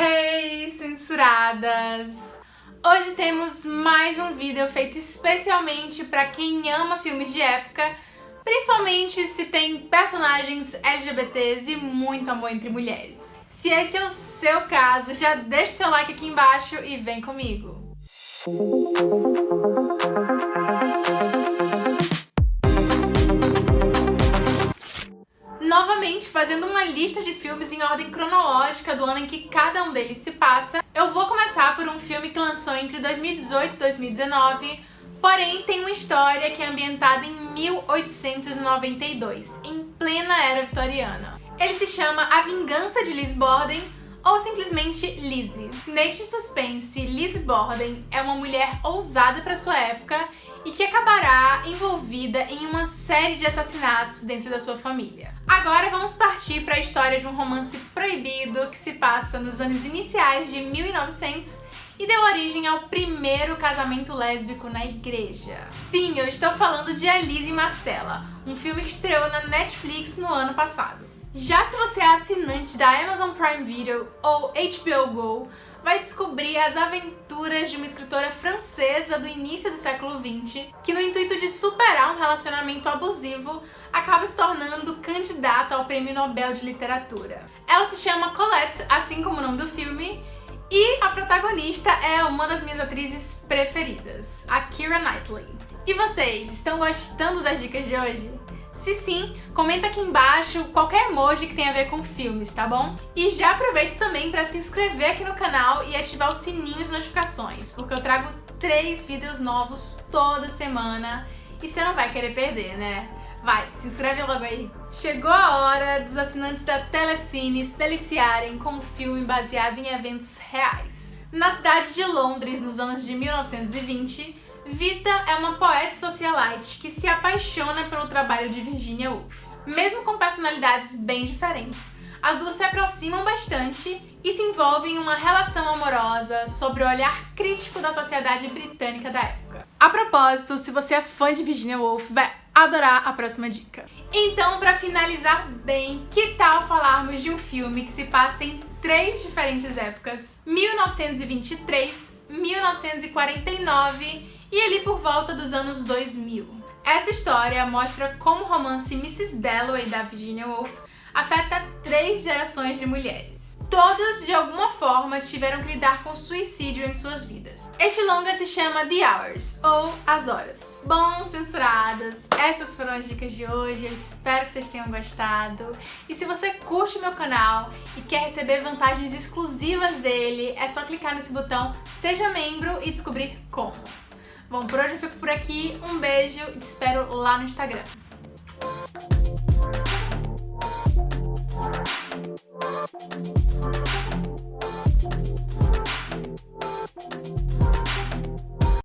Hey, censuradas! Hoje temos mais um vídeo feito especialmente para quem ama filmes de época, principalmente se tem personagens LGBTs e muito amor entre mulheres. Se esse é o seu caso, já deixa seu like aqui embaixo e vem comigo! Novamente, fazendo uma lista de filmes em ordem cronológica do ano em que cada um deles se passa, eu vou começar por um filme que lançou entre 2018 e 2019, porém tem uma história que é ambientada em 1892, em plena era vitoriana. Ele se chama A Vingança de Liz Borden, ou simplesmente Lizzie. Neste suspense, Liz Borden é uma mulher ousada para sua época e que acabará envolvida em uma série de assassinatos dentro da sua família. Agora vamos partir para a história de um romance proibido que se passa nos anos iniciais de 1900 e deu origem ao primeiro casamento lésbico na igreja. Sim, eu estou falando de Alice e Marcela, um filme que estreou na Netflix no ano passado. Já se você é assinante da Amazon Prime Video ou HBO Go, vai descobrir as aventuras de uma escritora francesa do início do século XX, que no intuito de superar um relacionamento abusivo, acaba se tornando candidata ao Prêmio Nobel de Literatura. Ela se chama Colette, assim como o nome do filme, e a protagonista é uma das minhas atrizes preferidas, a Keira Knightley. E vocês, estão gostando das dicas de hoje? Se sim, comenta aqui embaixo qualquer emoji que tenha a ver com filmes, tá bom? E já aproveita também para se inscrever aqui no canal e ativar o sininho de notificações, porque eu trago três vídeos novos toda semana e você não vai querer perder, né? Vai, se inscreve logo aí. Chegou a hora dos assinantes da Telecine se deliciarem com um filme baseado em eventos reais. Na cidade de Londres, nos anos de 1920, Vita é uma poeta socialite que se apaixona pelo trabalho de Virginia Woolf. Mesmo com personalidades bem diferentes, as duas se aproximam bastante e se envolvem em uma relação amorosa sobre o olhar crítico da sociedade britânica da época. A propósito, se você é fã de Virginia Woolf, vai adorar a próxima dica. Então, para finalizar bem, que tal falarmos de um filme que se passa em três diferentes épocas? 1923, 1949 e ali por volta dos anos 2000. Essa história mostra como o romance Mrs. Dalloway da Virginia Woolf afeta três gerações de mulheres. Todas, de alguma forma, tiveram que lidar com suicídio em suas vidas. Este longa se chama The Hours, ou As Horas. Bom, censuradas, essas foram as dicas de hoje, eu espero que vocês tenham gostado. E se você curte o meu canal e quer receber vantagens exclusivas dele, é só clicar nesse botão Seja Membro e descobrir como. Bom, por hoje eu fico por aqui. Um beijo e te espero lá no Instagram.